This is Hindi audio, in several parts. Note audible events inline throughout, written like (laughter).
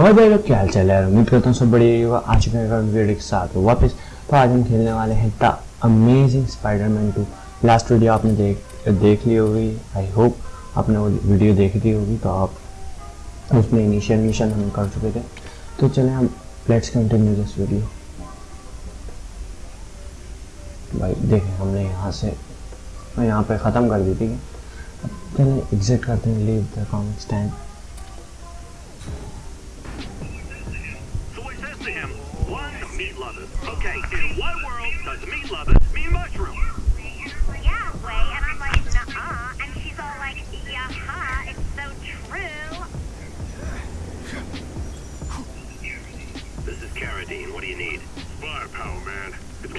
और भाई लोग क्या हाल चाल है उम्मीद करता हूँ सब बढ़िया होगा आज के वीडियो के साथ वापस। तो आज हम खेलने वाले हैं the amazing Spiderman two. Last video आपने देख देख ली होगी। आई होप आपने वो वीडियो देख ली होगी तो आप उसमें इनिशियल मिशन हम कर चुके थे। तो चलें हम लेट्स कंटिन्यू दिस वीडियो भाई, देखें, हमने यहाँ से, यहाँ पे ख़त्म कर दी थी। चलें एग्जिट करते हैं leave the comic stand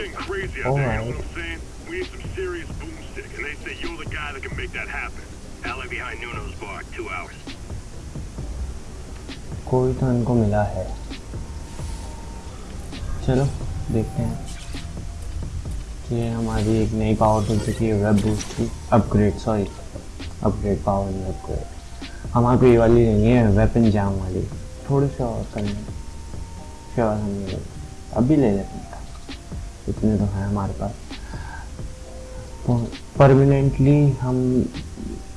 getting crazy out there. You know what I'm saying? We need some serious boomstick, and they say you're the guy that can make that happen. Alley behind Nuno's bar, two hours. कोई तो इनको मिला है चलो देखते हैं कि हमारी एक नई पावर मिल चुकी है वेब बूस्ट की अपग्रेड सॉरी अपग्रेड पावर नहीं अपग्रेड हमारे को ये वाली नहीं है वेपन जाम वाली थोड़ी सी और करनी क्या हम अभी ले लेते हैं इतने तो हैं हमारे पास। परमानेंटली हम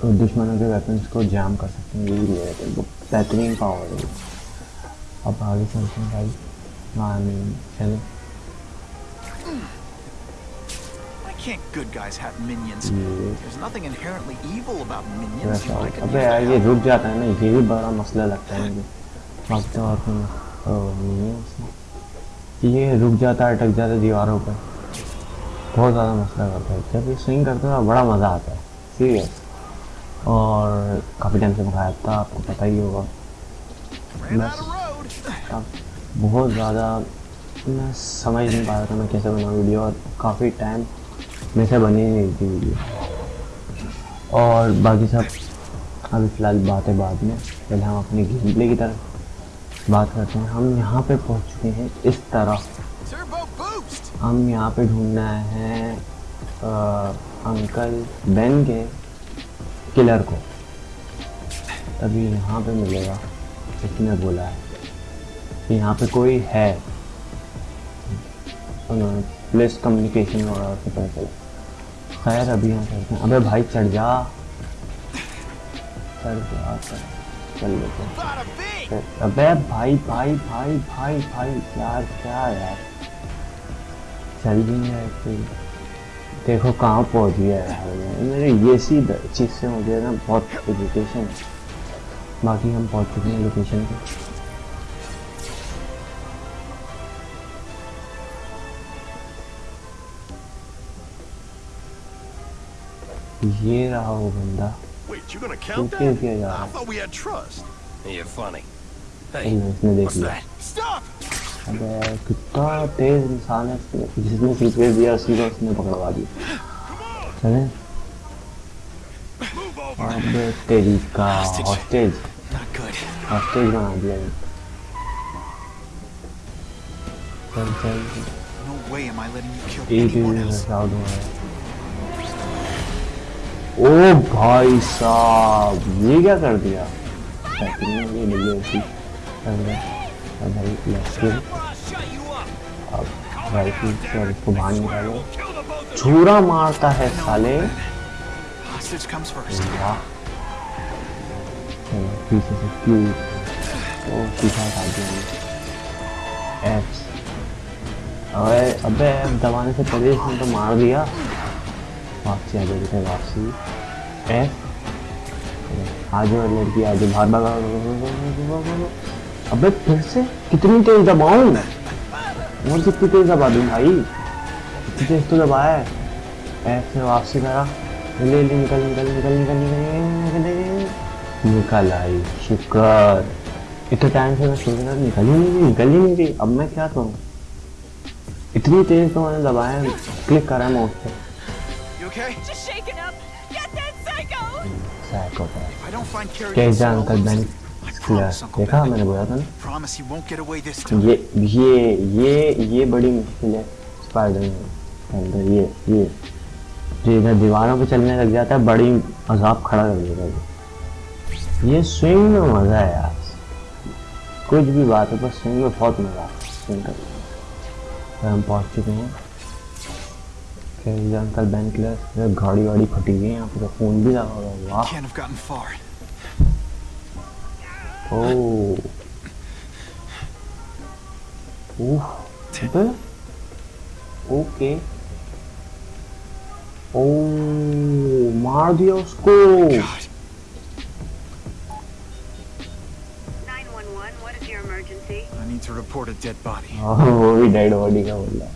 दुश्मनों के वेपन्स को जाम कर सकते हैं यही हैं। बेहतरीन पावर है अब आगे चलते हैं भाई। हाँ नहीं चले। Can't good guys have minions? ये There's nothing inherently evil about minions. वैसा I could अबे यार ये रुक जाता है ना ये भी बड़ा मसला लगता है मुझे। बाकी तो और नहीं है। उसमें ये रुक जाता है अटक जाता है दीवारों पर। बहुत ज़्यादा मसला करता है। जब ये स्विंग करते हैं बड़ा मज़ा आता है। सीरियस और काफ़ी टाइम से मंगाया था आपको पता ही होगा। बहुत ज़्यादा मैं समझ नहीं पा रहा था मैं कैसे बनाऊँ वीडियो और काफ़ी टाइम मेरे से बनी नहीं थी वीडियो और बाकी सब अभी फ़िलहाल बातें बाद में पहले हम अपने गेम प्ले की तरफ़ बात करते हैं। हम यहाँ पे पहुँच चुके हैं इस तरह हम यहाँ पे ढूंढना है अ, अंकल बेन के किलर को। तभी यहाँ पे मिलेगा इसने बोला है। कि यहाँ पे कोई है। उन्होंने पुलिस कम्युनिकेशन वगैरह से पता चला। खैर अभी यहाँ चलते हैं। अबे भाई चढ़ जा। चढ़ जा चल। लेते हैं। अबे भाई भाई भाई भाई भाई यार क्या यार? चल भी नहीं रहा कोई। देखो कहाँ पहुँच गया यार मैं मेरे ये सी चीज़ से मुझे ना बहुत इरिटेशन बाकी हम पहुँच चुके हैं लोकेशन पे। ये रहा वो बंदा। Wait, you gonna क्यों count that? जा रहा I है? thought we had trust. You're funny. इसने देख लिया? अबे कितना तेज इंसान है जिसने सीक्रेट दिया उसी को उसने पकड़वा दिया चले अबे तेरी का हॉस्टेज हॉस्टेज बना दिया चल चल एक ही साउंड हो रहा है ओ भाई साहब ये क्या कर दिया अब राइफल से और इसको बाहर निकालो छुरा मारता है साले। पीछे से क्यू? ओ पीछा हटा दिया एफ़ अबे अबे दबाने से पहले इसने तो मार दिया। वापसी आ जाएगी वापसी। एफ़ आज लड़की आज बाहर भगा अबे फिर से? कितनी तेज दबाऊं और कितनी तेज दबा दूँ भाई? इतनी तेज तो दबाया है। एफ़ से वापसी करा। ले ले निकल निकल निकल निकल निकल निकल निकल आई शुक्र। इतने टाइम से मैं सोच रहा निकल ही नहीं निकल ही नहीं। रही अब मैं क्या करूँ? इतनी तेज तो मैंने दबाया क्लिक करा माउस पे। You okay? Just shaken up. Get that psycho. Psychopath If I don't find Carrie कैसे Cell, जानकर मैंने देखा मैंने बोला था ना. ये ये ये ये बड़ी मुश्किल है। के अंदर ये ये। जो इधर दीवारों पे चलने लग जाता है बड़ी अजाब खड़ा कर देगा ये ये स्विंग में मज़ा है यार। कुछ भी बात है पर स्विंग में बहुत मज़ा आता है। स्विंग करने में हम पहुँच चुके हैं। फिर अंकल बैंक क्लर गाड़ी वाड़ी फटी हुई है यहाँ पे तो फ़ोन भी लगा हुआ है। वाह Oh. Oh. Huh? Okay. Oh, Mario School. God. 911, what is your emergency? I need to report a dead body. (laughs) Oh, he died body.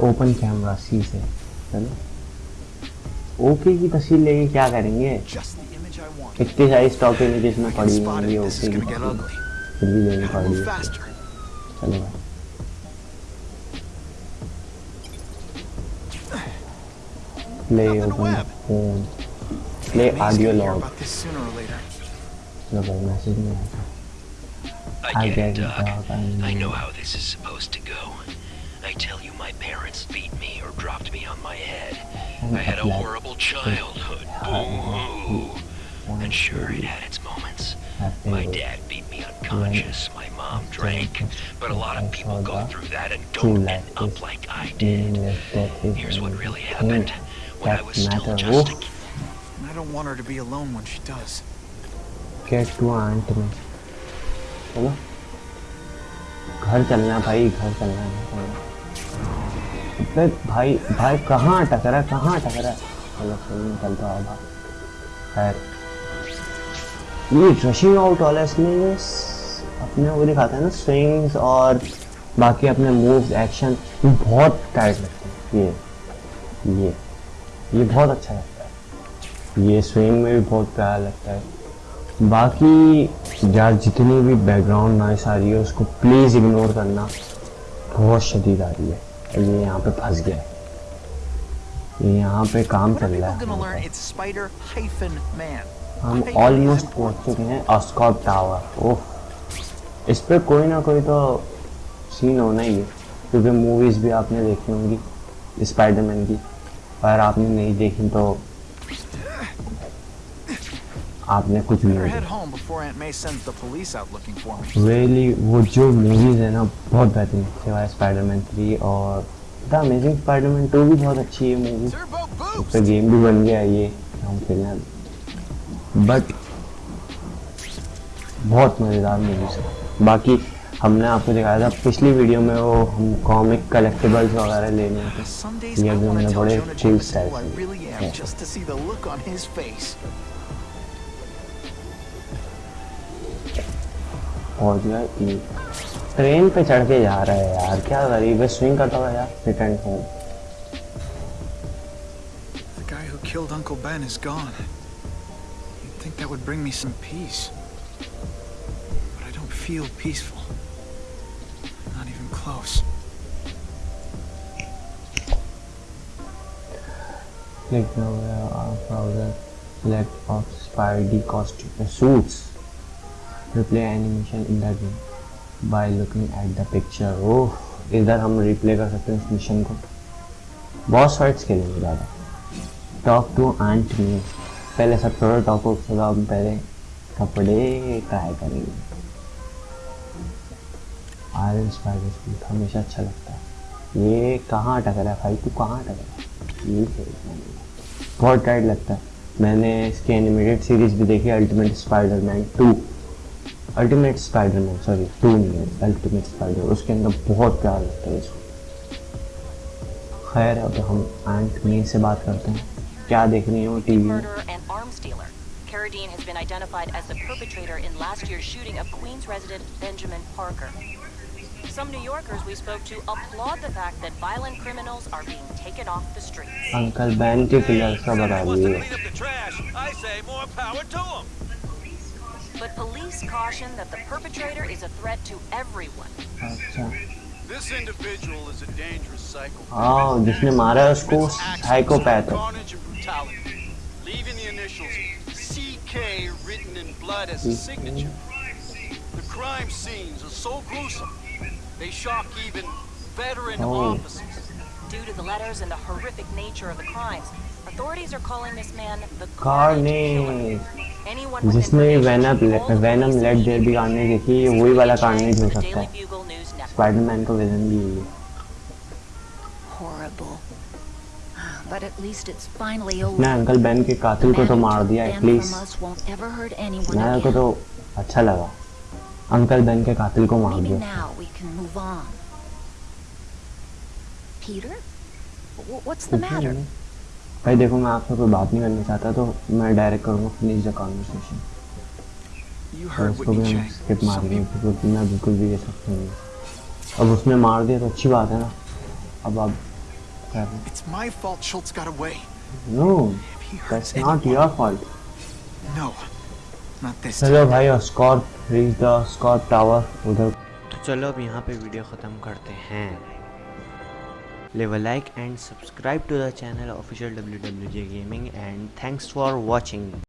Open camera, see se. Hello. Okay की तस्वीर लेके क्या करेंगे Just the image I want. इतनी सारी स्टॉक इमेजेस में I can पड़ी spot होंगी it. This is ओके की gonna get तस्वीर ugly. फिर भी लेनी Gotta पड़ी move है faster. चलो भाई play Nothing to open web. Phone play May's audio gonna hear log about this sooner or later. चलो भाई मैसेज नहीं आया I I get get it, it, Doc. Doc. I know. I know how this is supposed to go. I tell you, my parents beat me or dropped me on my head. And I had a like- horrible childhood. Boo-hoo. And sure, it had its moments. My dad beat me unconscious. My mom drank. But a lot of people go through that and don't end up like I did. Here's what really happened. When I was still just a kid. And I don't want her to be alone when she does. Get to aunt में चलो घर चलना है भाई घर चलना है है। अबे भाई भाई, कहाँ टकरा कहाँ टकरा चलो चलो निकलता है भाई खैर। ये रशिंग आउट वाला इसमें अपने वो दिखाते हैं ना स्विंग्स और बाकी अपने मूव्स एक्शन बहुत टाइट लगते हैं। ये ये ये बहुत अच्छा लगता है। ये स्विंग में भी बहुत प्यारा लगता है। बाकी यार, जितनी भी बैकग्राउंड नॉइस आ रही है, उसको प्लीज़ इग्नोर करना बहुत शदीद आ रही है। और ये यहाँ पे फंस गया ये यहाँ पे काम चल रहा है. हम ऑलमोस्ट. पहुँच चुके हैं ऑस्कॉट टावर ओह इस पर कोई ना कोई तो सीन होना ही है क्योंकि मूवीज़ भी आपने देखी होंगी स्पाइडरमैन की अगर आपने नहीं देखी तो आपने कुछ भी Better नहीं head देखा home before Aunt May sends the police out looking for me. Really वो जो मूवीज़ है ना बहुत बेहतरीन सिवाय स्पाइडरमैन थ्री और द अमेजिंग स्पाइडरमैन टू भी बहुत अच्छी है मूवी Turbo उस boost! पर गेम भी बन गया ये हम खेलना बट बहुत मज़ेदार मूवीज़ है। बाकी हमने आपको दिखाया था पिछली वीडियो में वो हम कॉमिक कलेक्टेबल्स वगैरह लेने थे ये भी हमने बड़े Jonah cool जो है ये ट्रेन पे चढ़ के जा रहा है यार क्या गरीब है स्विंग करता हुआ यार return home The guy who killed Uncle Ben is gone. You'd think that would bring me some peace. But I don't feel peaceful. Not even close. Click nowhere or browser. Select of Spidey costume suits. Replay animation in the game by looking at the picture. Oh, इधर हम रिप्ले कर सकते हैं इस मिशन को। बहुत फाइट्स खेलेंगे ज़्यादा। टॉक टू आंट मी पहले सब थोड़ा टॉक हो थोड़ा हम पहले कपड़े ट्राई करेंगे। आयरन स्पाइडर सूट हमेशा अच्छा लगता है। ये कहाँ टकरा है भाई? तू कहाँ टकरा ये खेलना है। बहुत टाइट लगता है। मैंने इसकी एनिमेटेड सीरीज़ भी देखी ultimate Spiderman two ultimate Spiderman sorry two नहीं है अल्टीमेट स्पाइडर उसके अंदर बहुत प्यार लगता है इसको खैर अब हम आंट मे से बात करते हैं क्या देख रही हो टीवी में murderer and arms dealer. Carradine has been identified as the perpetrator in last year's shooting of Queens resident Benjamin Parker. Some New Yorkers we spoke to applaud the fact that violent criminals are being taken off the streets. Uncle ban के किलर का बता wants to दीजिए clean up the trash, I say more power to him. But police caution that the perpetrator is a threat to everyone. अच्छा This individual is a dangerous psycho. हाँ जिसने मारा है उसको साइकोपैथ है Carnage and brutality, leaving the initials CK written in blood as his signature. The crime scenes are so gruesome, they shock even veteran Oh. officers. Due to the letters and the horrific nature of the crimes, authorities are calling this man the Carnage. जिसने Venom Venom let there be कहानी देखी है वही वाला Chang हो सकता है. स्पाइडरमैन को विलन भी यही है Horrible. But at least it's finally over. उसने अंकल बेन के कातिल को तो मार दिया Ben एटलीस्ट मेरे को तो अच्छा लगा अंकल बेन के कातिल को मार दिया now we can move on. Peter? What's the matter? भाई देखो मैं आपसे कोई बात नहीं करना चाहता तो मैं डायरेक्ट करूँगा फिनिश द कॉन्वर्सेशन उसको भी हम स्किप मारेंगे people- क्योंकि मैं बिल्कुल भी ये सब नहीं अब उसने मार दिया तो अच्छी बात है ना। अब आप It's my fault Schultz got away. he hurts that's anyone- your fault No, not this चलो भाई और Scott reach the Scott tower उधर। तो चलो अब यहाँ पे वीडियो ख़त्म करते हैं। Leave a like and subscribe to the channel official wwj gaming and thanks for watching